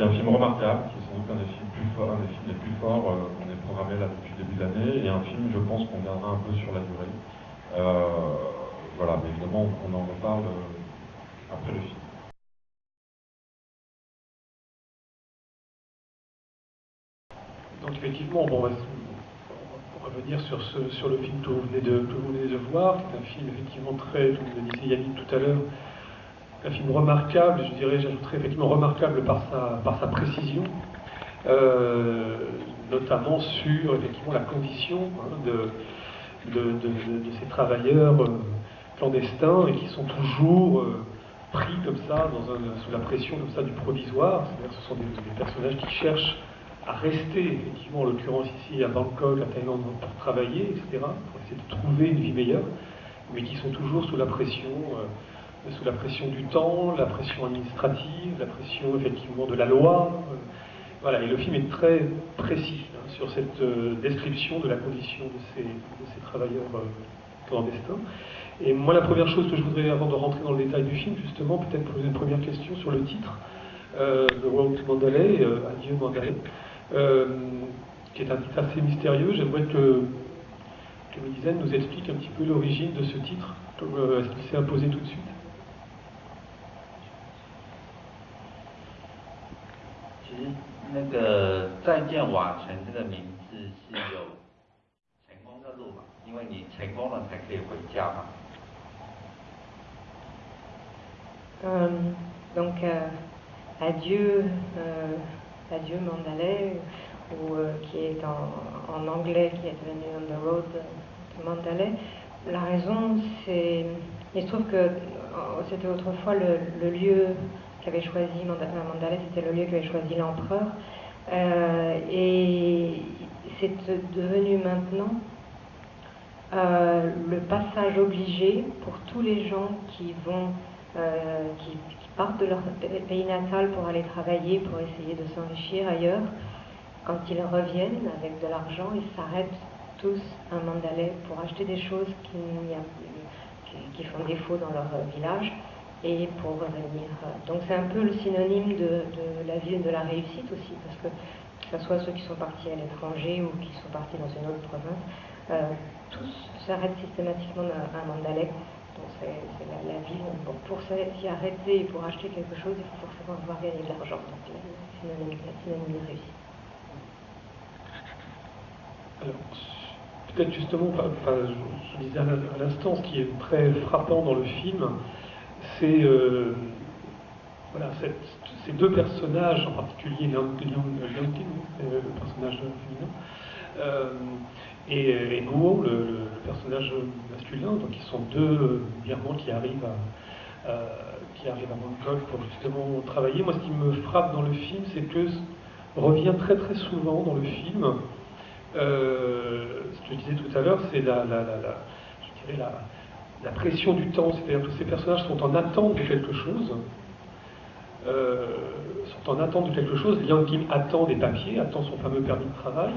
C'est un film remarquable, qui est sans doute un des films, les plus forts euh, qu'on ait programmé là depuis le début de l'année, et un film, je pense, qu'on viendra un peu sur la durée. Euh, voilà, mais évidemment, on en reparle euh, après le film. Donc effectivement, on va revenir sur le film que vous, venez de, que vous venez de voir, qui est un film effectivement très, comme le disait Yannick tout à l'heure, un film remarquable, je dirais, j'ajouterais effectivement remarquable par sa, par sa précision, euh, notamment sur effectivement la condition hein, de, de, de, ces travailleurs euh, clandestins et qui sont toujours euh, pris comme ça, dans un, sous la pression comme ça du provisoire, c'est-à-dire ce sont des, des, personnages qui cherchent à rester, effectivement, en l'occurrence ici à Bangkok, à Thaïlande, pour travailler, etc., pour essayer de trouver une vie meilleure, mais qui sont toujours sous la pression sous la pression du temps, la pression administrative, la pression effectivement de la loi. Euh, voilà, et le film est très précis hein, sur cette euh, description de la condition de ces, travailleurs euh, clandestins. Et moi, la première chose que je voudrais, avant de rentrer dans le détail du film, justement, peut-être poser une première question sur le titre, euh, to Mandalay, Adieu Mandalay, qui est un titre assez mystérieux. J'aimerais que, que nous explique un petit peu l'origine de ce titre. Est-ce qu'il s'est imposé tout de suite? 那个再见瓦城这个名字是有成功的路嘛？因为你成功了才可以回家嘛。嗯，donc adieu adieu Mandalay ou qui est en anglais qui est devenu on the road to Mandalay. La raison c'est il se trouve que c'était autrefois le lieu qu'avait choisi Mandalay, c'était le lieu qu'avait choisi l'empereur. Euh, et c'est devenu maintenant euh, le passage obligé pour tous les gens qui vont, euh, qui, partent de leur pays natal pour aller travailler, pour essayer de s'enrichir ailleurs. Quand ils reviennent avec de l'argent, ils s'arrêtent tous à Mandalay pour acheter des choses qui, font défaut dans leur village et pour revenir. Donc c'est un peu le synonyme de, la ville de la réussite aussi, parce que que ce soit ceux qui sont partis à l'étranger ou qui sont partis dans une autre province, euh, tous s'arrêtent systématiquement à, Mandalay. Donc c'est la, ville. pour s'y arrêter et pour acheter quelque chose, il faut forcément avoir gagné de l'argent. Donc c'est synonyme, synonyme de réussite. Alors, peut-être justement, je disais à l'instant, ce qui est très frappant dans le film, c'est euh, voilà, ces deux personnages, en particulier le personnage féminin, euh, et, et Guo, le, personnage masculin, donc ils sont deux Birmans qui arrivent à, qui arrivent à Bangkok pour justement travailler. Moi, ce qui me frappe dans le film, c'est que revient très très souvent dans le film, euh, ce que je disais tout à l'heure, c'est la, je dirais la, la pression du temps, c'est-à-dire que ces personnages sont en attente de quelque chose, euh, sont en attente de quelque chose. Liang Kim attend des papiers, attend son fameux permis de travail,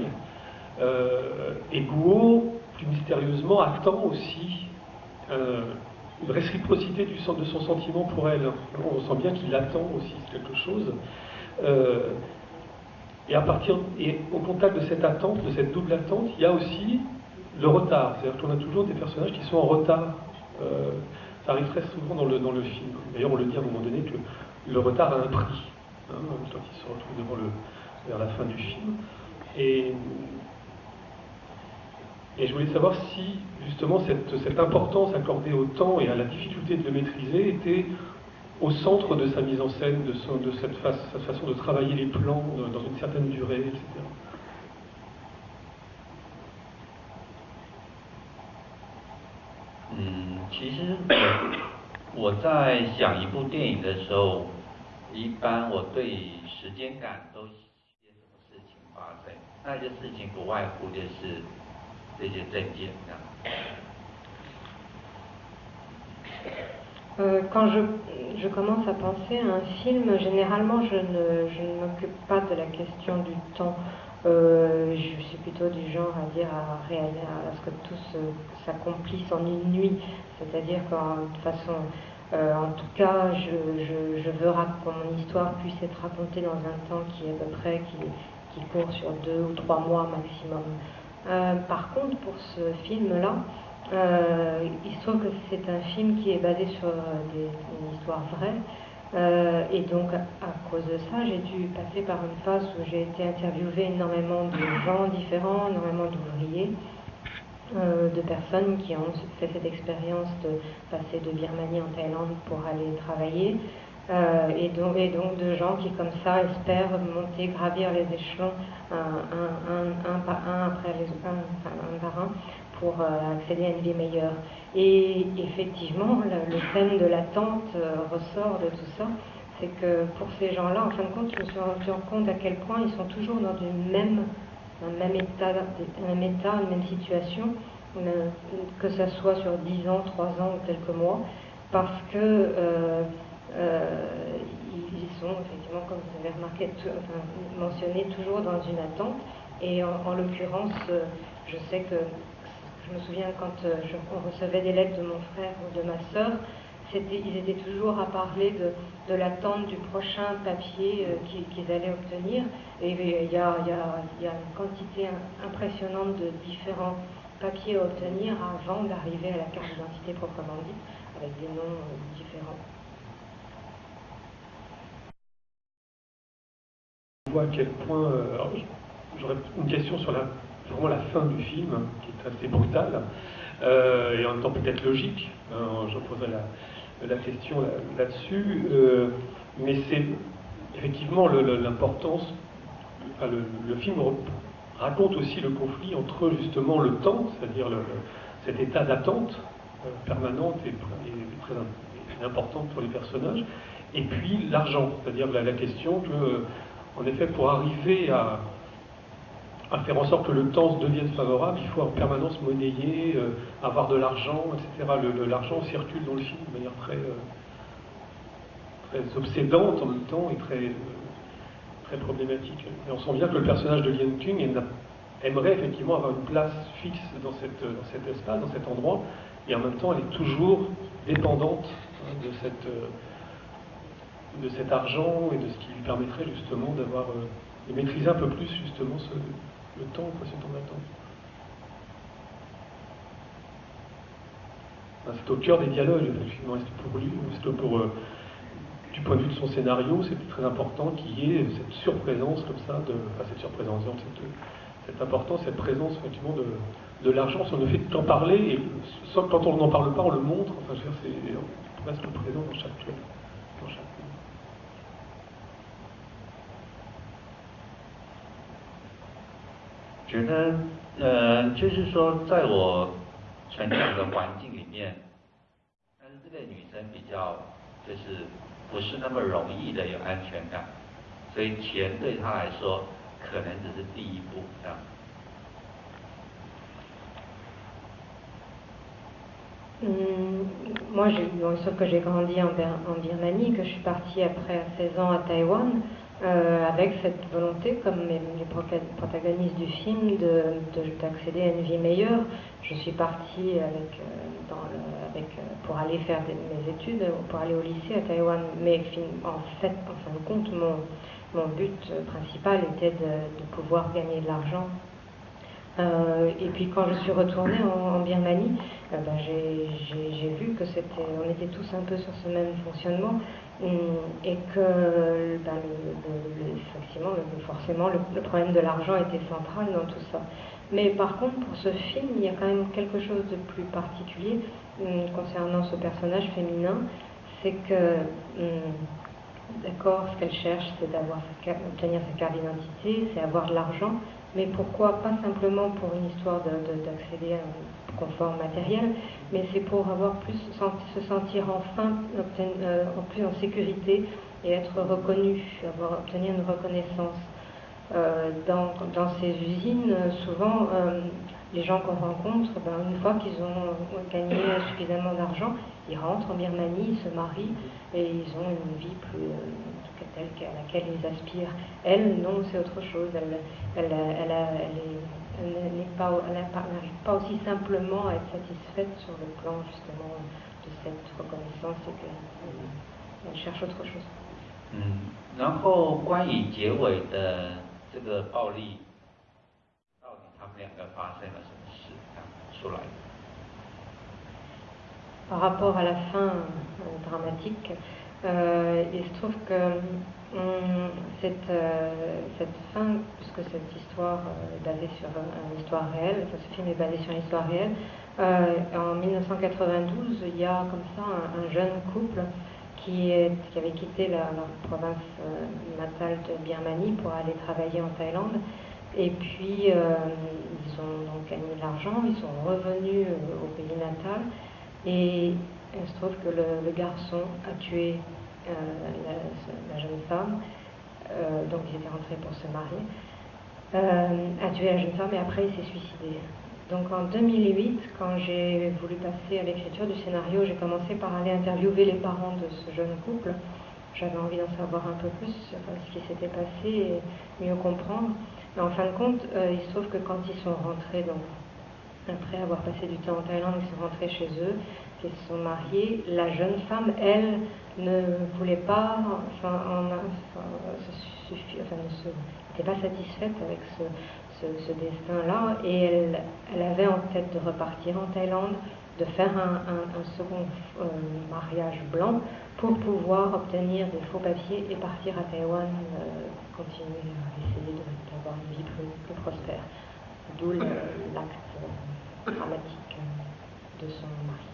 euh, et Guo, plus mystérieusement, attend aussi euh, une réciprocité de son sentiment pour elle. On sent bien qu'il attend aussi quelque chose. et à partir, et au contact de cette attente, de cette double attente, il y a aussi le retard. C'est-à-dire qu'on a toujours des personnages qui sont en retard euh, ça arrive très souvent dans le, dans le film. D'ailleurs, on le dit à un moment donné que le retard a un prix, hein, quand il se retrouve devant le, vers la fin du film. Et, et je voulais savoir si, justement, cette, cette, importance accordée au temps et à la difficulté de le maîtriser était au centre de sa mise en scène, de, son, de cette, façon de travailler les plans dans une certaine durée, etc. 其实我在想一部电影的时候，一般我对时间感都些什么事情发生？那些事情不外乎就是这些证件这样。Euh, quand je, je, commence à penser à un film, généralement je ne, je ne m'occupe pas de la question du temps. Euh, je suis plutôt du genre à dire à, à, ce que tout s'accomplisse en une nuit, c'est-à-dire qu'en façon en tout cas, je, veux que mon histoire puisse être racontée dans un temps qui est à peu près, qui, court sur deux ou trois mois maximum. par contre, pour ce film-là, il se trouve que c'est un film qui est basé sur une histoire vraie. Euh, et donc, à cause de ça, j'ai dû passer par une phase où j'ai été interviewée énormément de gens différents, énormément d'ouvriers, euh, de personnes qui ont fait cette expérience de passer de Birmanie en Thaïlande pour aller travailler, euh, et, donc, de gens qui, comme ça, espèrent monter, gravir les échelons un, par un après les un, par un pour accéder à une vie meilleure. Et effectivement, le, thème de l'attente euh, ressort de tout ça. C'est que pour ces gens-là, en fin de compte, je me suis rendu compte à quel point ils sont toujours dans une même, un même état, un même état, une même situation, que ce soit sur 10 ans, 3 ans ou quelques mois, parce que euh, euh, ils sont effectivement, comme vous avez remarqué, mentionné toujours dans une attente. Et en l'occurrence, je sais que je me souviens quand euh, on recevait des lettres de mon frère ou de ma sœur, ils étaient toujours à parler de, l'attente du prochain papier euh, qu'ils allaient obtenir. Et il y, a, une quantité impressionnante de différents papiers à obtenir avant d'arriver à la carte d'identité proprement dite, avec des noms euh, différents. On voit à quel point. J'aurais une question sur la vraiment la fin du film, qui est assez brutale, euh, et en même temps peut-être logique. Hein, je poserai la, question là-dessus. Euh, mais c'est effectivement l'importance. le, film raconte aussi le conflit entre justement le temps, c'est-à-dire cet état d'attente euh, permanente et, très importante pour les personnages, et puis l'argent, c'est-à-dire la, question que, en effet, pour arriver à, à faire en sorte que le temps devienne favorable, il faut en permanence monnayer, euh, avoir de l'argent, etc. L'argent circule dans le film de manière très, euh, très obsédante en même temps et très, euh, très problématique. Et on sent bien que le personnage de Lien Tung aimerait effectivement avoir une place fixe dans, cette, dans cet espace, dans cet endroit, et en même temps elle est toujours dépendante hein, de, cette, de cet argent et de ce qui lui permettrait justement d'avoir de maîtriser un peu plus justement ce, le temps précédent d'attente. C'est au cœur des dialogues, effectivement. pour lui, pour, euh, du point de vue de son scénario, c'était très important qu'il y ait cette surprésence comme ça, de, enfin cette surprésence, cette, cette importance, cette présence effectivement de, l'argent, on ne fait qu'en parler, et quand on n'en parle pas, on le montre, enfin je veux dire, c'est presque présent dans chaque truc. 觉得，呃，就是说，在我成长的环境里面，但是这个女生比较就是不是那么容易的有安全感，所以钱对她来说可能只是第一步这样。，moi j'ai bien sûr que j'ai grandi en Birmanie, que je suis partie après 16 ans à Taïwan. Euh, avec cette volonté, comme les, protagonistes du film, d'accéder à une vie meilleure. Je suis partie avec, euh, euh, pour aller faire mes études, pour aller au lycée à Taïwan, mais en fait, en fin de compte, mon, mon but principal était de, pouvoir gagner de l'argent. et puis quand je suis retournée en, Birmanie, ben, j'ai vu que c'était, on était tous un peu sur ce même fonctionnement et que ben, forcément le, problème de l'argent était central dans tout ça. Mais par contre, pour ce film, il y a quand même quelque chose de plus particulier hum, concernant ce personnage féminin, c'est que, hum, d'accord, ce qu'elle cherche, c'est d'avoir obtenir sa carte d'identité, c'est avoir de l'argent, mais pourquoi pas simplement pour une histoire d'accéder à confort matériel, mais c'est pour avoir plus se sentir enfin euh, plus en sécurité et être reconnu, avoir obtenir une reconnaissance. Euh, dans, dans, ces usines, souvent, euh, les gens qu'on rencontre, ben, une fois qu'ils ont gagné suffisamment d'argent, ils rentrent en Birmanie, ils se marient et ils ont une vie plus, telle à laquelle ils aspirent. Elle, non, c'est autre chose. Elle, elle, elle, est elle n'arrive pas aussi simplement à être satisfaite sur le plan justement de cette reconnaissance et qu'elle elle cherche autre chose. 嗯，然后关于结尾的这个暴力，到底他们两个发生了什么事？这样出来。 Par rapport à la fin euh, dramatique, euh, il se trouve que hum, cette, euh, cette fin, puisque cette histoire euh, est basée sur une histoire réelle, ce film est basé sur une histoire réelle, en 1992, il y a comme ça un, un jeune couple qui, avait quitté la province natale de Birmanie pour aller travailler en Thaïlande. Et puis, ils ont donc gagné de l'argent, ils sont revenus au pays natal. Et il se trouve que le, garçon a tué euh, la, jeune femme, euh, donc il était rentré pour se marier, euh, a tué la jeune femme et après il s'est suicidé. Donc en 2008, quand j'ai voulu passer à l'écriture du scénario, j'ai commencé par aller interviewer les parents de ce jeune couple. J'avais envie d'en savoir un peu plus sur ce qui s'était passé et mieux comprendre. Et en fin de compte, il se trouve que quand ils sont rentrés, donc après avoir passé du temps en Thaïlande, ils sont rentrés chez eux, se sont mariés. La jeune femme, elle, ne voulait pas, enfin, en, enfin, se suffi- enfin, ne se- n'était pas satisfaite avec ce, ce- ce destin-là, et elle, elle avait en tête de repartir en Thaïlande, de faire un, un- un second euh, mariage blanc pour pouvoir obtenir des faux papiers et partir à Taïwan, euh, continuer à essayer d'avoir une vie plus, plus prospère. D'où l'acte euh, dramatique de son mari.